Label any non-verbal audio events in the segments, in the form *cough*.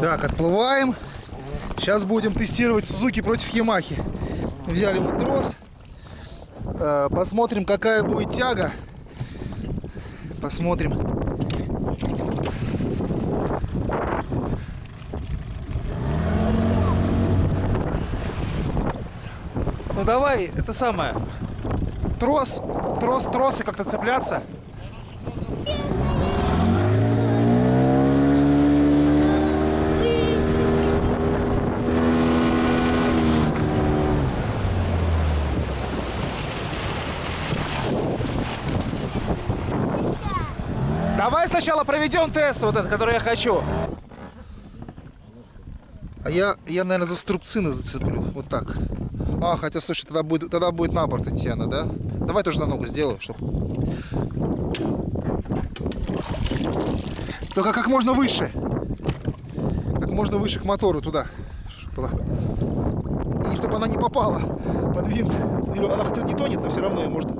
Так, отплываем. Сейчас будем тестировать Сузуки против Ямахи. Взяли вот трос. Э, Посмотрим, какая будет тяга. Посмотрим. Ну давай, это самое. Трос, трос, тросы как-то цепляться. Давай сначала проведем тест вот этот, который я хочу. А я, я, наверное, за струбцины зацеплю. Вот так. А, хотя, слушай, тогда будет, тогда будет на борт идти она, да? Давай тоже на ногу сделаю, чтобы... Только как можно выше. Как можно выше к мотору туда. Чтоб была. И чтобы она не попала под винт. Она хоть не тонет, но все равно ее может...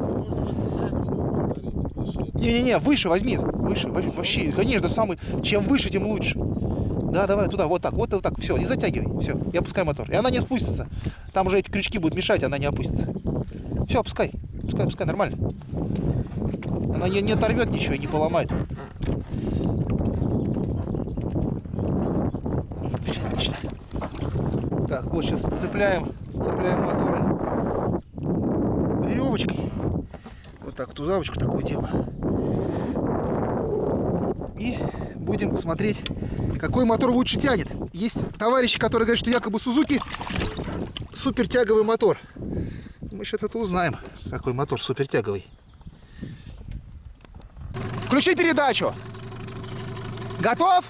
Не-не-не, выше возьми. Выше, вообще, конечно, самый... Чем выше, тем лучше. Да, давай туда, вот так, вот, вот так, все, не затягивай, все, и опускай мотор. И она не спустится. Там уже эти крючки будут мешать, она не опустится. Все, опускай, опускай, опускай, нормально. Она не, не оторвет ничего и не поломает. Все, отлично. Так, вот сейчас цепляем, цепляем моторы веревочкой. Вот так, тузавочку такое дело. И будем смотреть, какой мотор лучше тянет. Есть товарищи, которые говорят, что якобы Сузуки супер тяговый мотор. Мы сейчас это узнаем, какой мотор супер тяговый. Включи передачу. Готов?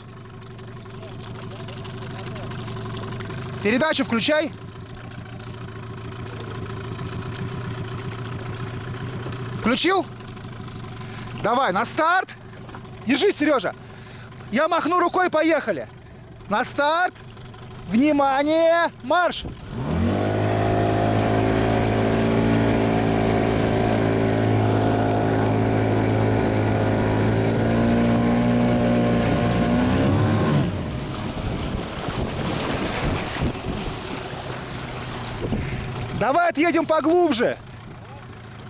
Передачу включай. Включил? Давай, на старт. Держись, Сережа. Я махну рукой, поехали. На старт. Внимание, марш. Давай отъедем поглубже.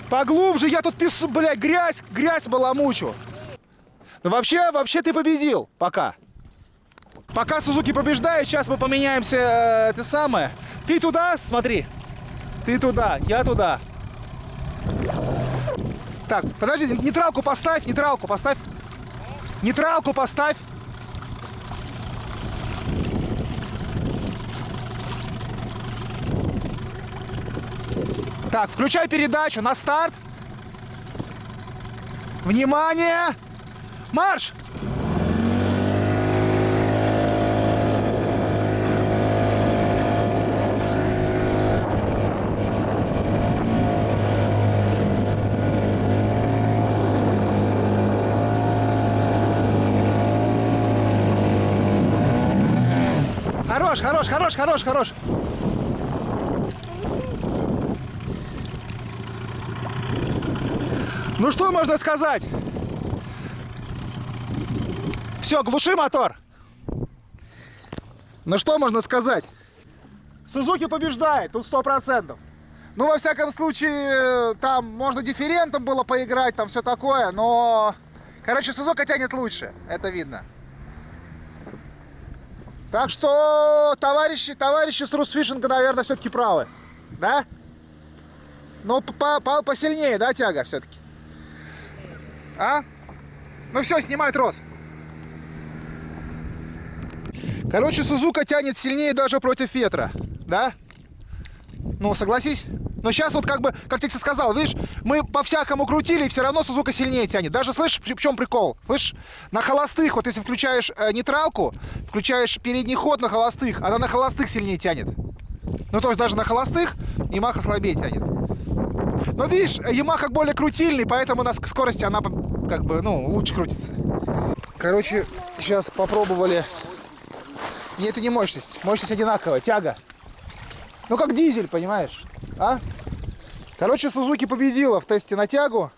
Поглубже, я тут пису, блядь, грязь, грязь баламучу. Ну вообще, вообще ты победил, пока. Пока Сузуки побеждает, сейчас мы поменяемся, э, это самое. Ты туда, смотри. Ты туда, я туда. Так, подожди, нейтралку поставь, нейтралку поставь. Нейтралку поставь. Так, включай передачу на старт. Внимание! Марш! Хорош, хорош, хорош, хорош, хорош. Ну что можно сказать? Все, глуши мотор. Ну что можно сказать? Сузуки побеждает, тут сто процентов. Ну, во всяком случае, там можно дифферентом было поиграть, там все такое, но... Короче, Сузука тянет лучше, это видно. Так что, товарищи, товарищи с Русфишинга, наверное, все-таки правы. Да? Ну, по -по посильнее, да, тяга все-таки? А? Ну все, снимай трос. Короче, Сузука тянет сильнее даже против ветра. Да? Ну, согласись? Но сейчас вот как бы, как ты сказал, видишь, мы по-всякому крутили, и все равно Сузука сильнее тянет. Даже слышишь, в чем прикол? Слышишь? На холостых, вот если включаешь э, нейтралку, включаешь передний ход на холостых, она на холостых сильнее тянет. Ну, то есть даже на холостых Ямаха слабее тянет. Но видишь, Ямаха более крутильный, поэтому на скорости она как бы, ну, лучше крутится. Короче, сейчас попробовали. Нет, это не мощность. Мощность одинаковая, тяга. Ну, как дизель, понимаешь? А? Короче, Сузуки победила в тесте на тягу.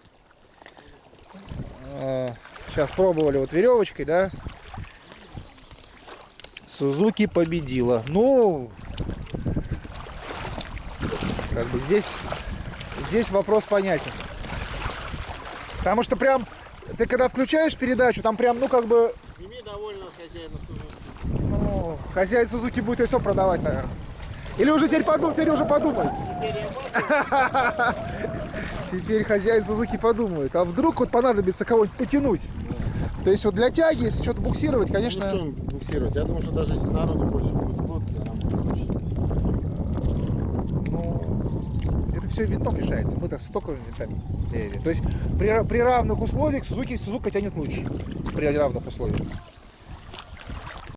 Сейчас пробовали вот веревочкой, да. Сузуки победила. Ну, как бы здесь, здесь вопрос понятен. Потому что прям, ты когда включаешь передачу, там прям, ну как бы, Ими довольно хозяина Сузуки. Ну, хозяин Сузуки будет и все продавать, наверное. Или уже теперь подумай, теперь уже подумай. *laughs* Теперь хозяин Сузуки подумает, а вдруг вот понадобится кого-нибудь потянуть. То есть вот для тяги, если что-то буксировать, Конечно. Ну, буксировать? Я думаю, что даже если народу больше будет в лодке, она будет лучше. ну, это все винтом решается. Мы так с токовыми винтами меряли. То есть при, при равных условиях Сузуки Сузука тянет лучше. При равных условиях.